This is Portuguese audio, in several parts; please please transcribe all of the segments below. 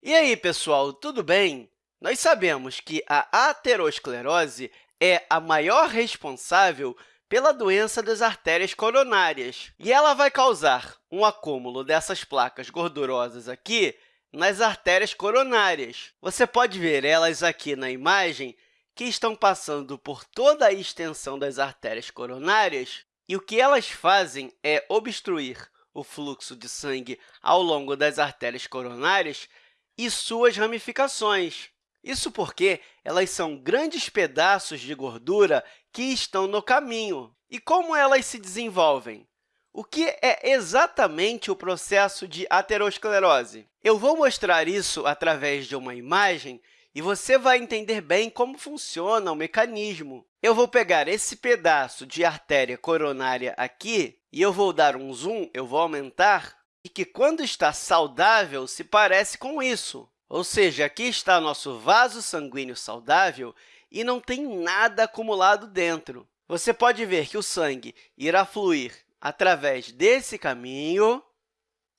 E aí, pessoal, tudo bem? Nós sabemos que a aterosclerose é a maior responsável pela doença das artérias coronárias, e ela vai causar um acúmulo dessas placas gordurosas aqui nas artérias coronárias. Você pode ver elas aqui na imagem, que estão passando por toda a extensão das artérias coronárias, e o que elas fazem é obstruir o fluxo de sangue ao longo das artérias coronárias e suas ramificações. Isso porque elas são grandes pedaços de gordura que estão no caminho. E como elas se desenvolvem? O que é exatamente o processo de aterosclerose? Eu vou mostrar isso através de uma imagem e você vai entender bem como funciona o mecanismo. Eu vou pegar esse pedaço de artéria coronária aqui e eu vou dar um zoom, eu vou aumentar, e que, quando está saudável, se parece com isso. Ou seja, aqui está nosso vaso sanguíneo saudável e não tem nada acumulado dentro. Você pode ver que o sangue irá fluir através desse caminho,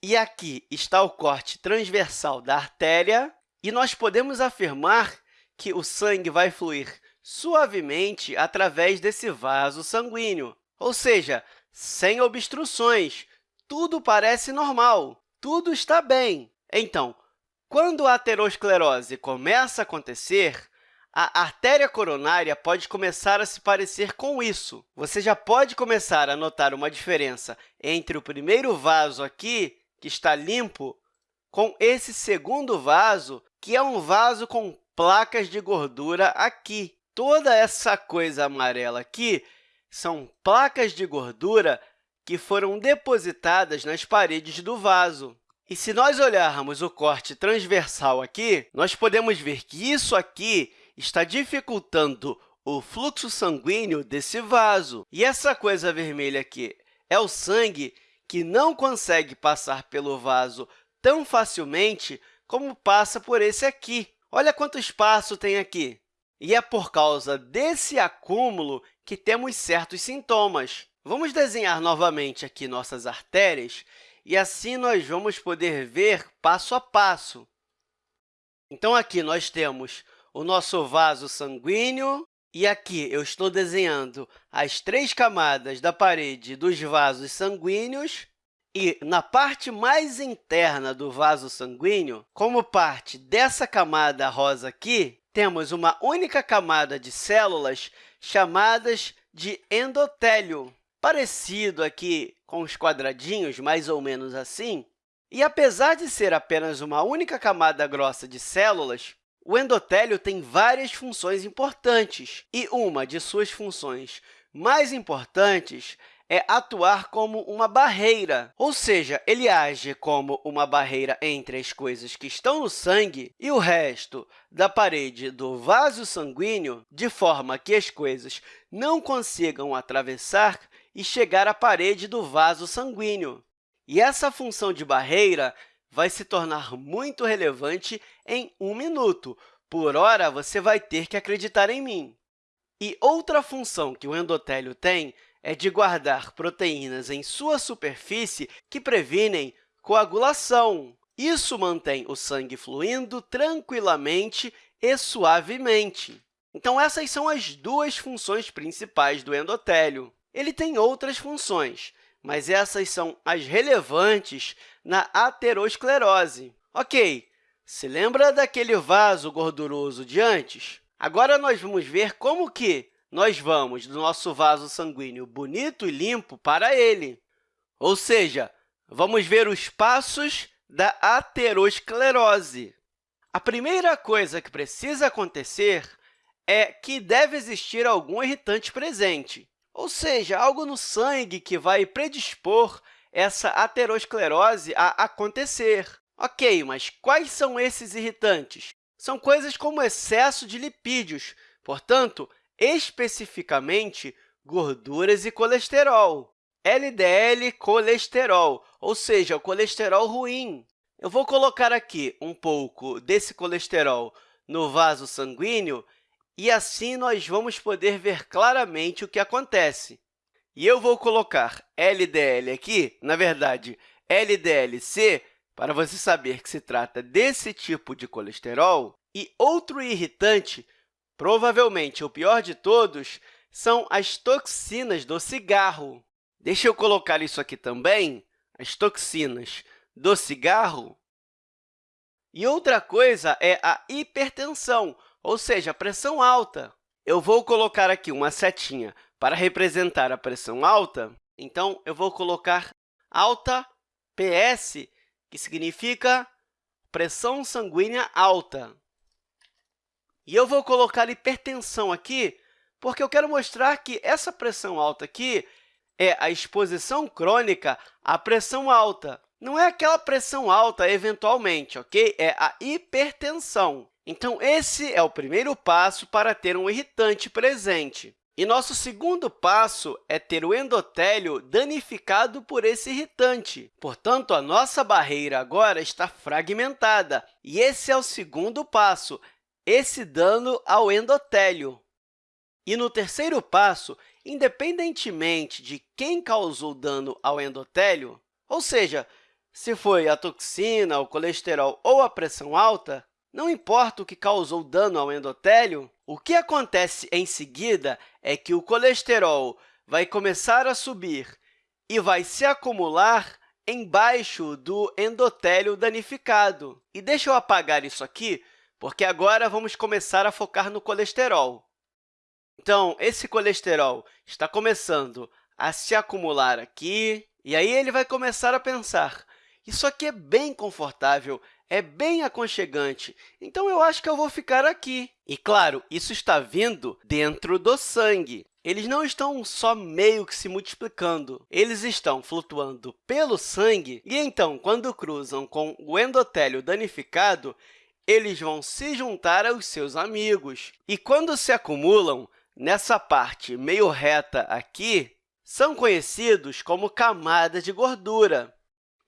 e aqui está o corte transversal da artéria, e nós podemos afirmar que o sangue vai fluir suavemente através desse vaso sanguíneo, ou seja, sem obstruções, tudo parece normal, tudo está bem. Então, quando a aterosclerose começa a acontecer, a artéria coronária pode começar a se parecer com isso. Você já pode começar a notar uma diferença entre o primeiro vaso aqui, que está limpo, com esse segundo vaso, que é um vaso com placas de gordura aqui. Toda essa coisa amarela aqui são placas de gordura que foram depositadas nas paredes do vaso. E se nós olharmos o corte transversal aqui, nós podemos ver que isso aqui está dificultando o fluxo sanguíneo desse vaso. E essa coisa vermelha aqui é o sangue que não consegue passar pelo vaso tão facilmente como passa por esse aqui. Olha quanto espaço tem aqui. E é por causa desse acúmulo que temos certos sintomas. Vamos desenhar novamente aqui nossas artérias e assim nós vamos poder ver passo a passo. Então, aqui nós temos o nosso vaso sanguíneo, e aqui eu estou desenhando as três camadas da parede dos vasos sanguíneos. E, na parte mais interna do vaso sanguíneo, como parte dessa camada rosa aqui, temos uma única camada de células chamadas de endotélio parecido aqui com os quadradinhos, mais ou menos assim. E, apesar de ser apenas uma única camada grossa de células, o endotélio tem várias funções importantes, e uma de suas funções mais importantes é atuar como uma barreira, ou seja, ele age como uma barreira entre as coisas que estão no sangue e o resto da parede do vaso sanguíneo, de forma que as coisas não consigam atravessar e chegar à parede do vaso sanguíneo. E essa função de barreira vai se tornar muito relevante em um minuto. Por hora, você vai ter que acreditar em mim. E outra função que o endotélio tem é de guardar proteínas em sua superfície que previnem coagulação. Isso mantém o sangue fluindo tranquilamente e suavemente. Então, essas são as duas funções principais do endotélio. Ele tem outras funções, mas essas são as relevantes na aterosclerose. Ok, se lembra daquele vaso gorduroso de antes? Agora, nós vamos ver como que nós vamos do nosso vaso sanguíneo bonito e limpo para ele. Ou seja, vamos ver os passos da aterosclerose. A primeira coisa que precisa acontecer é que deve existir algum irritante presente ou seja, algo no sangue que vai predispor essa aterosclerose a acontecer. Ok, mas quais são esses irritantes? São coisas como excesso de lipídios, portanto, especificamente gorduras e colesterol. LDL colesterol, ou seja, o colesterol ruim. Eu vou colocar aqui um pouco desse colesterol no vaso sanguíneo e assim nós vamos poder ver claramente o que acontece. E eu vou colocar LDL aqui, na verdade, LDLC, para você saber que se trata desse tipo de colesterol. E outro irritante, provavelmente o pior de todos, são as toxinas do cigarro. Deixa eu colocar isso aqui também, as toxinas do cigarro. E outra coisa é a hipertensão, ou seja, a pressão alta. Eu vou colocar aqui uma setinha para representar a pressão alta. Então, eu vou colocar alta PS, que significa pressão sanguínea alta. E eu vou colocar hipertensão aqui, porque eu quero mostrar que essa pressão alta aqui é a exposição crônica à pressão alta. Não é aquela pressão alta eventualmente, ok? É a hipertensão. Então, esse é o primeiro passo para ter um irritante presente. E nosso segundo passo é ter o endotélio danificado por esse irritante. Portanto, a nossa barreira agora está fragmentada. E esse é o segundo passo, esse dano ao endotélio. E no terceiro passo, independentemente de quem causou dano ao endotélio, ou seja, se foi a toxina, o colesterol ou a pressão alta, não importa o que causou dano ao endotélio, o que acontece em seguida é que o colesterol vai começar a subir e vai se acumular embaixo do endotélio danificado. E deixa eu apagar isso aqui, porque agora vamos começar a focar no colesterol. Então, esse colesterol está começando a se acumular aqui, e aí ele vai começar a pensar, isso aqui é bem confortável, é bem aconchegante, então eu acho que eu vou ficar aqui. E, claro, isso está vindo dentro do sangue. Eles não estão só meio que se multiplicando, eles estão flutuando pelo sangue e, então, quando cruzam com o endotélio danificado, eles vão se juntar aos seus amigos. E, quando se acumulam nessa parte meio reta aqui, são conhecidos como camadas de gordura.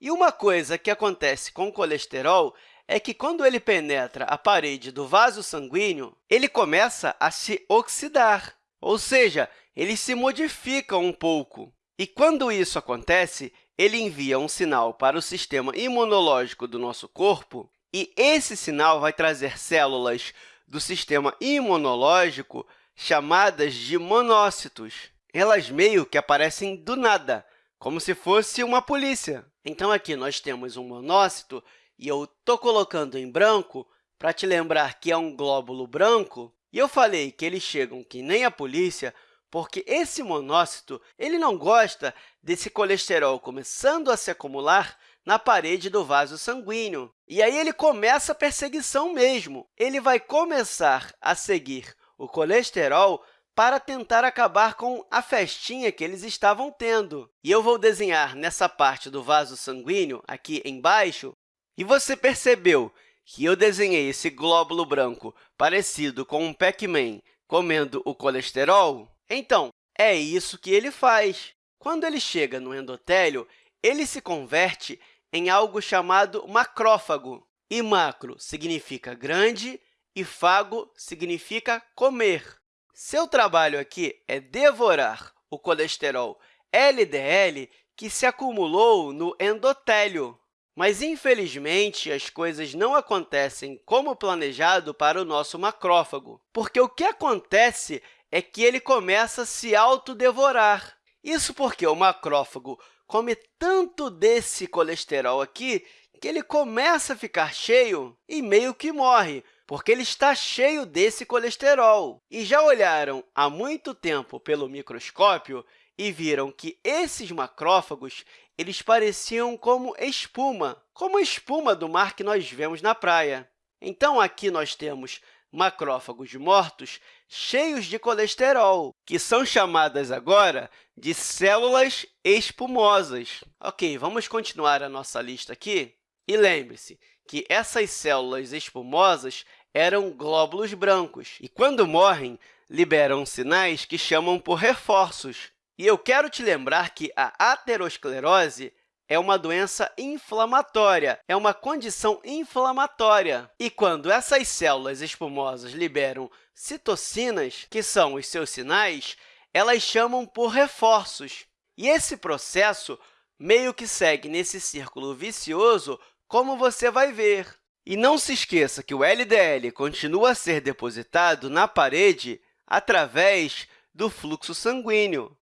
E uma coisa que acontece com o colesterol é que, quando ele penetra a parede do vaso sanguíneo, ele começa a se oxidar, ou seja, ele se modifica um pouco. E, quando isso acontece, ele envia um sinal para o sistema imunológico do nosso corpo, e esse sinal vai trazer células do sistema imunológico chamadas de monócitos. Elas meio que aparecem do nada, como se fosse uma polícia. Então, aqui nós temos um monócito, e eu estou colocando em branco para te lembrar que é um glóbulo branco, e eu falei que eles chegam que nem a polícia, porque esse monócito ele não gosta desse colesterol começando a se acumular na parede do vaso sanguíneo. E aí ele começa a perseguição mesmo. Ele vai começar a seguir o colesterol para tentar acabar com a festinha que eles estavam tendo. E eu vou desenhar nessa parte do vaso sanguíneo, aqui embaixo, e você percebeu que eu desenhei esse glóbulo branco parecido com um Pac-Man comendo o colesterol? Então, é isso que ele faz. Quando ele chega no endotélio, ele se converte em algo chamado macrófago. E macro significa grande e fago significa comer. Seu trabalho aqui é devorar o colesterol LDL que se acumulou no endotélio. Mas, infelizmente, as coisas não acontecem como planejado para o nosso macrófago, porque o que acontece é que ele começa a se autodevorar. Isso porque o macrófago come tanto desse colesterol aqui que ele começa a ficar cheio e meio que morre, porque ele está cheio desse colesterol. E já olharam há muito tempo pelo microscópio e viram que esses macrófagos eles pareciam como espuma, como a espuma do mar que nós vemos na praia. Então, aqui nós temos macrófagos mortos cheios de colesterol, que são chamadas agora de células espumosas. Ok, vamos continuar a nossa lista aqui. E lembre-se que essas células espumosas eram glóbulos brancos e, quando morrem, liberam sinais que chamam por reforços. E eu quero te lembrar que a aterosclerose é uma doença inflamatória, é uma condição inflamatória. E quando essas células espumosas liberam citocinas, que são os seus sinais, elas chamam por reforços. E esse processo meio que segue nesse círculo vicioso como você vai ver. E não se esqueça que o LDL continua a ser depositado na parede através do fluxo sanguíneo.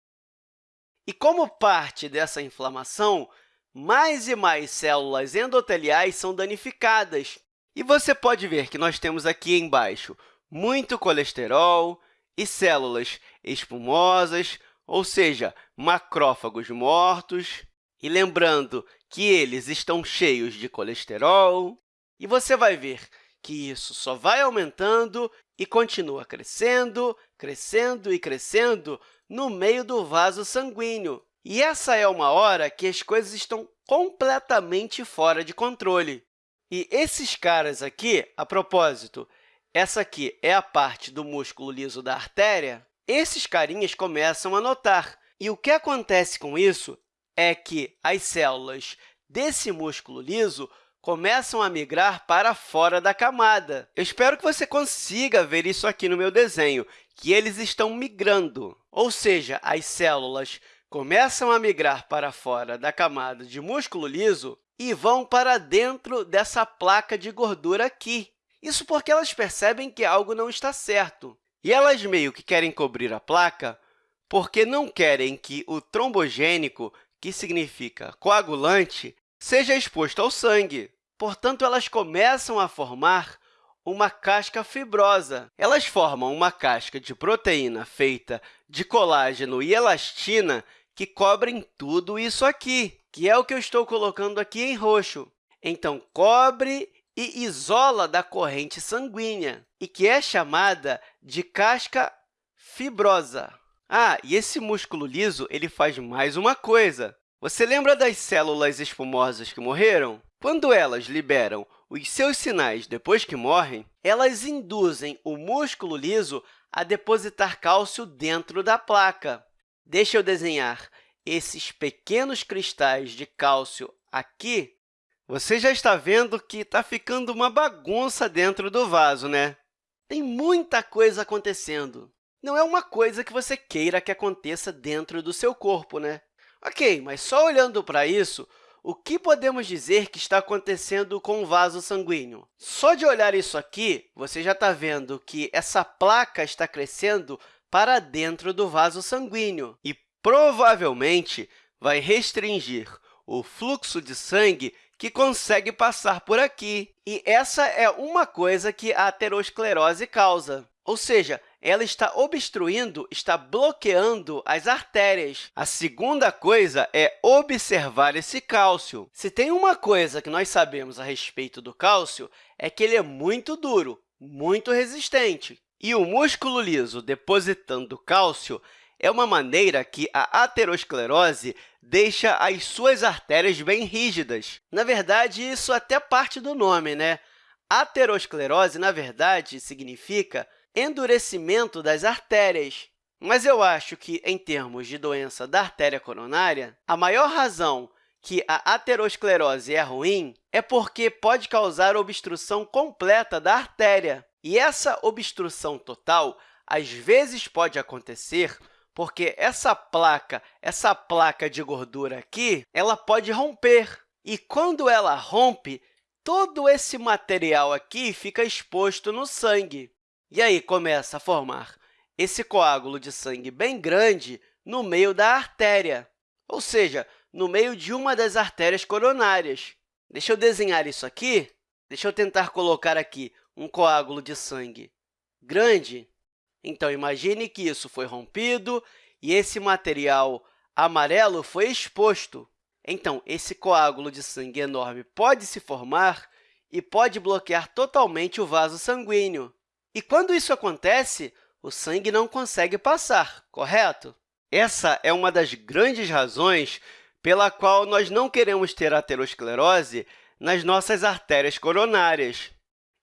E como parte dessa inflamação, mais e mais células endoteliais são danificadas. E você pode ver que nós temos aqui embaixo muito colesterol e células espumosas, ou seja, macrófagos mortos. E lembrando que eles estão cheios de colesterol. E você vai ver que isso só vai aumentando e continua crescendo, crescendo e crescendo no meio do vaso sanguíneo. E essa é uma hora que as coisas estão completamente fora de controle. E esses caras aqui, a propósito, essa aqui é a parte do músculo liso da artéria, esses carinhas começam a notar. E o que acontece com isso é que as células desse músculo liso começam a migrar para fora da camada. Eu espero que você consiga ver isso aqui no meu desenho, que eles estão migrando, ou seja, as células começam a migrar para fora da camada de músculo liso e vão para dentro dessa placa de gordura aqui. Isso porque elas percebem que algo não está certo. E elas meio que querem cobrir a placa porque não querem que o trombogênico, que significa coagulante, seja exposto ao sangue. Portanto, elas começam a formar uma casca fibrosa. Elas formam uma casca de proteína feita de colágeno e elastina que cobrem tudo isso aqui, que é o que eu estou colocando aqui em roxo. Então, cobre e isola da corrente sanguínea, e que é chamada de casca fibrosa. Ah, e esse músculo liso ele faz mais uma coisa. Você lembra das células espumosas que morreram? Quando elas liberam os seus sinais depois que morrem, elas induzem o músculo liso a depositar cálcio dentro da placa. Deixa eu desenhar esses pequenos cristais de cálcio aqui. Você já está vendo que está ficando uma bagunça dentro do vaso, né? Tem muita coisa acontecendo. Não é uma coisa que você queira que aconteça dentro do seu corpo, né? Ok, mas só olhando para isso, o que podemos dizer que está acontecendo com o vaso sanguíneo? Só de olhar isso aqui, você já está vendo que essa placa está crescendo para dentro do vaso sanguíneo e, provavelmente, vai restringir o fluxo de sangue que consegue passar por aqui. E essa é uma coisa que a aterosclerose causa, ou seja, ela está obstruindo, está bloqueando as artérias. A segunda coisa é observar esse cálcio. Se tem uma coisa que nós sabemos a respeito do cálcio, é que ele é muito duro, muito resistente. E o músculo liso depositando cálcio é uma maneira que a aterosclerose deixa as suas artérias bem rígidas. Na verdade, isso até parte do nome, né? Aterosclerose, na verdade, significa endurecimento das artérias. Mas eu acho que, em termos de doença da artéria coronária, a maior razão que a aterosclerose é ruim é porque pode causar obstrução completa da artéria. E essa obstrução total, às vezes, pode acontecer porque essa placa, essa placa de gordura aqui, ela pode romper. E quando ela rompe, todo esse material aqui fica exposto no sangue. E aí começa a formar esse coágulo de sangue bem grande no meio da artéria, ou seja, no meio de uma das artérias coronárias. Deixa eu desenhar isso aqui. Deixa eu tentar colocar aqui um coágulo de sangue grande. Então, imagine que isso foi rompido e esse material amarelo foi exposto. Então, esse coágulo de sangue enorme pode se formar e pode bloquear totalmente o vaso sanguíneo. E quando isso acontece, o sangue não consegue passar, correto? Essa é uma das grandes razões pela qual nós não queremos ter aterosclerose nas nossas artérias coronárias.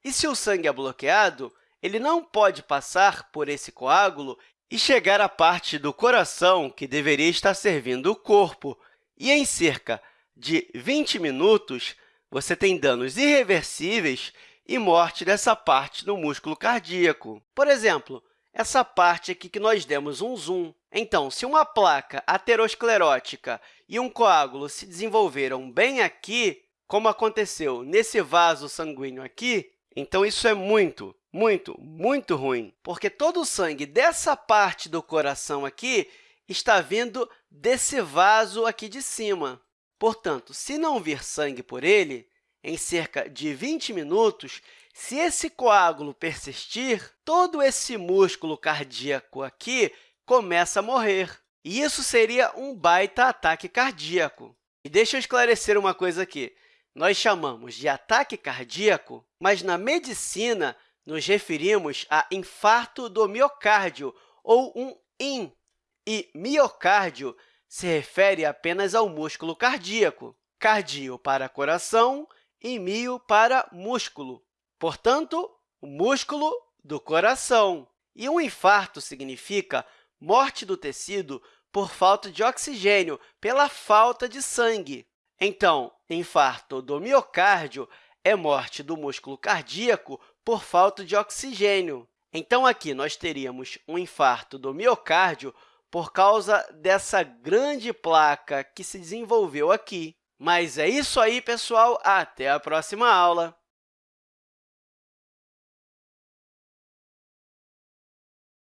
E se o sangue é bloqueado, ele não pode passar por esse coágulo e chegar à parte do coração que deveria estar servindo o corpo. E em cerca de 20 minutos, você tem danos irreversíveis e morte dessa parte do músculo cardíaco. Por exemplo, essa parte aqui que nós demos um zoom. Então, se uma placa aterosclerótica e um coágulo se desenvolveram bem aqui, como aconteceu nesse vaso sanguíneo aqui, então isso é muito, muito, muito ruim, porque todo o sangue dessa parte do coração aqui está vindo desse vaso aqui de cima. Portanto, se não vir sangue por ele, em cerca de 20 minutos, se esse coágulo persistir, todo esse músculo cardíaco aqui começa a morrer. E isso seria um baita ataque cardíaco. E deixa eu esclarecer uma coisa aqui. Nós chamamos de ataque cardíaco, mas na medicina nos referimos a infarto do miocárdio, ou um IN. E miocárdio se refere apenas ao músculo cardíaco. Cardio para coração e mio para músculo. Portanto, o músculo do coração. E um infarto significa morte do tecido por falta de oxigênio, pela falta de sangue. Então, infarto do miocárdio é morte do músculo cardíaco por falta de oxigênio. Então, aqui nós teríamos um infarto do miocárdio por causa dessa grande placa que se desenvolveu aqui. Mas é isso aí, pessoal. Até a próxima aula!